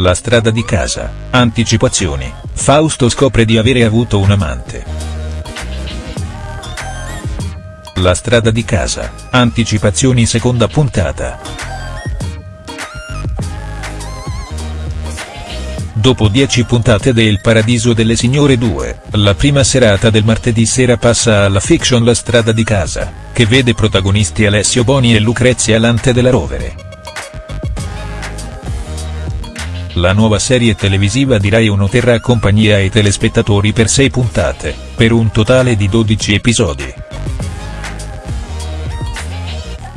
La strada di casa, anticipazioni, Fausto scopre di avere avuto un amante. La strada di casa, anticipazioni seconda puntata. Dopo dieci puntate del Paradiso delle Signore 2, la prima serata del martedì sera passa alla fiction La strada di casa, che vede protagonisti Alessio Boni e Lucrezia Lante della Rovere. La nuova serie televisiva di Rai 1 terrà compagnia ai telespettatori per sei puntate, per un totale di 12 episodi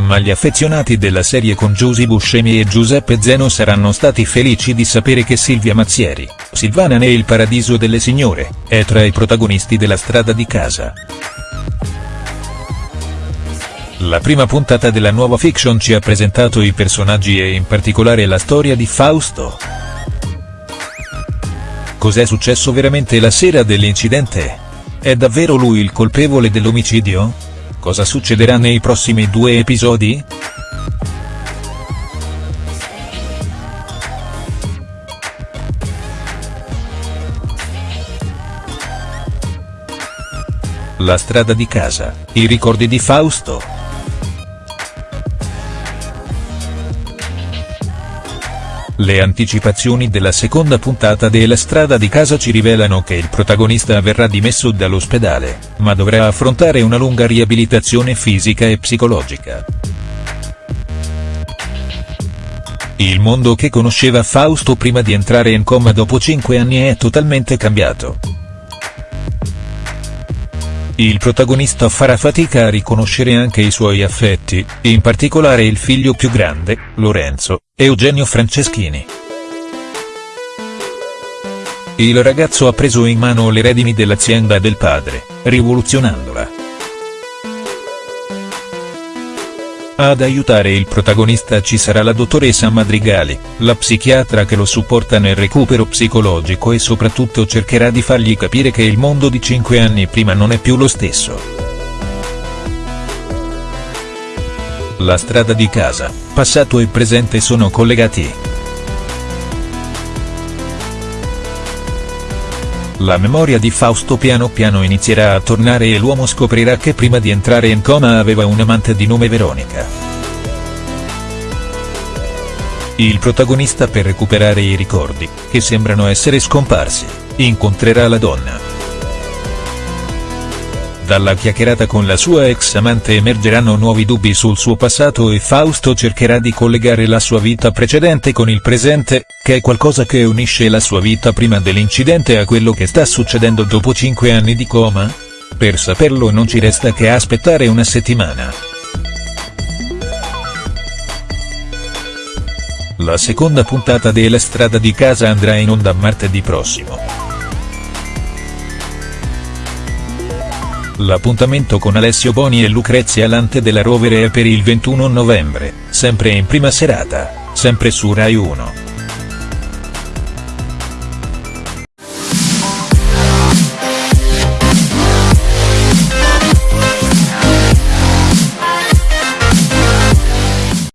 ma gli affezionati della serie con Giusy Buscemi e Giuseppe Zeno saranno stati felici di sapere che Silvia Mazzieri, Silvana ne Il Paradiso delle Signore, è tra i protagonisti della strada di casa. La prima puntata della nuova fiction ci ha presentato i personaggi e in particolare la storia di Fausto. Cos'è successo veramente la sera dell'incidente? È davvero lui il colpevole dell'omicidio? Cosa succederà nei prossimi due episodi?. La strada di casa, i ricordi di Fausto. Le anticipazioni della seconda puntata della strada di casa ci rivelano che il protagonista verrà dimesso dall'ospedale, ma dovrà affrontare una lunga riabilitazione fisica e psicologica. Il mondo che conosceva Fausto prima di entrare in coma dopo cinque anni è totalmente cambiato. Il protagonista farà fatica a riconoscere anche i suoi affetti, in particolare il figlio più grande, Lorenzo, Eugenio Franceschini. Il ragazzo ha preso in mano le redini dell'azienda del padre, rivoluzionandola. Ad aiutare il protagonista ci sarà la dottoressa Madrigali, la psichiatra che lo supporta nel recupero psicologico e soprattutto cercherà di fargli capire che il mondo di cinque anni prima non è più lo stesso. La strada di casa, passato e presente sono collegati. La memoria di Fausto piano piano inizierà a tornare e l'uomo scoprirà che prima di entrare in coma aveva un'amante di nome Veronica. Il protagonista per recuperare i ricordi, che sembrano essere scomparsi, incontrerà la donna. Dalla chiacchierata con la sua ex amante emergeranno nuovi dubbi sul suo passato e Fausto cercherà di collegare la sua vita precedente con il presente, che è qualcosa che unisce la sua vita prima dell'incidente a quello che sta succedendo dopo 5 anni di coma? Per saperlo non ci resta che aspettare una settimana. La seconda puntata della strada di casa andrà in onda martedì prossimo. L'appuntamento con Alessio Boni e Lucrezia Lante della Rovere è per il 21 novembre, sempre in prima serata, sempre su Rai 1.